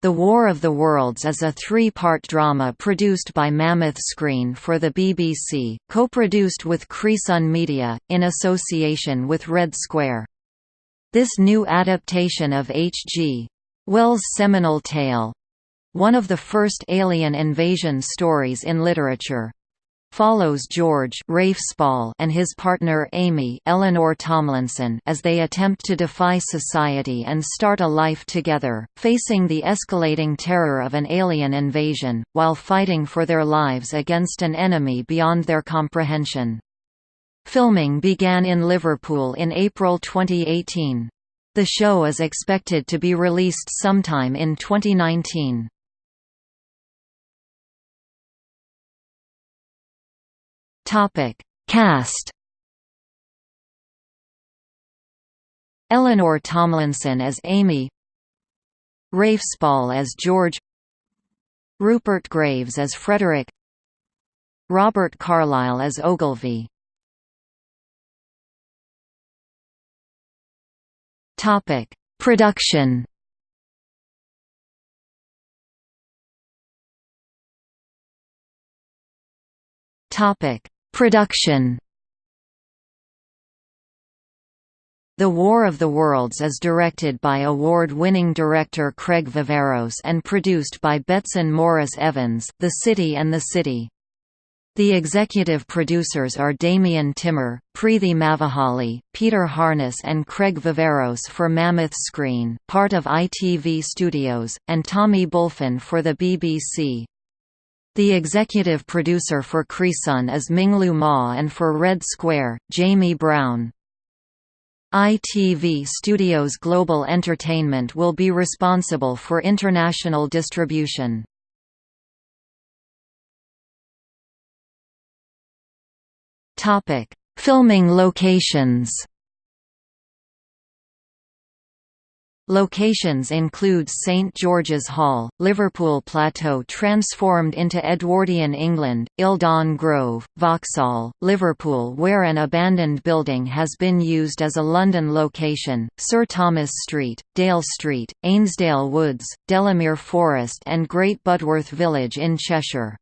The War of the Worlds is a three-part drama produced by Mammoth Screen for the BBC, co-produced with Creasun Media, in association with Red Square. This new adaptation of H.G. Wells' seminal tale—one of the first alien invasion stories in literature, follows George and his partner Amy Eleanor Tomlinson as they attempt to defy society and start a life together, facing the escalating terror of an alien invasion, while fighting for their lives against an enemy beyond their comprehension. Filming began in Liverpool in April 2018. The show is expected to be released sometime in 2019. Topic: Cast. Eleanor Tomlinson as Amy, Rafe Spall as George, Rupert Graves as Frederick, Robert Carlyle as Ogilvy. Topic: Production. Topic: Production The War of the Worlds is directed by award-winning director Craig Viveiros and produced by Betsan Morris Evans, The City and the City. The executive producers are Damien Timmer, Preethi Mavahalli, Peter Harness and Craig Viveiros for Mammoth Screen part of ITV Studios, and Tommy Bulfin for the BBC. The executive producer for Creasun is Minglu Ma and for Red Square, Jamie Brown. ITV Studios Global Entertainment will be responsible for international distribution. Filming locations Locations include St George's Hall, Liverpool Plateau transformed into Edwardian England, Eldon Grove, Vauxhall, Liverpool where an abandoned building has been used as a London location, Sir Thomas Street, Dale Street, Ainsdale Woods, Delamere Forest and Great Budworth Village in Cheshire.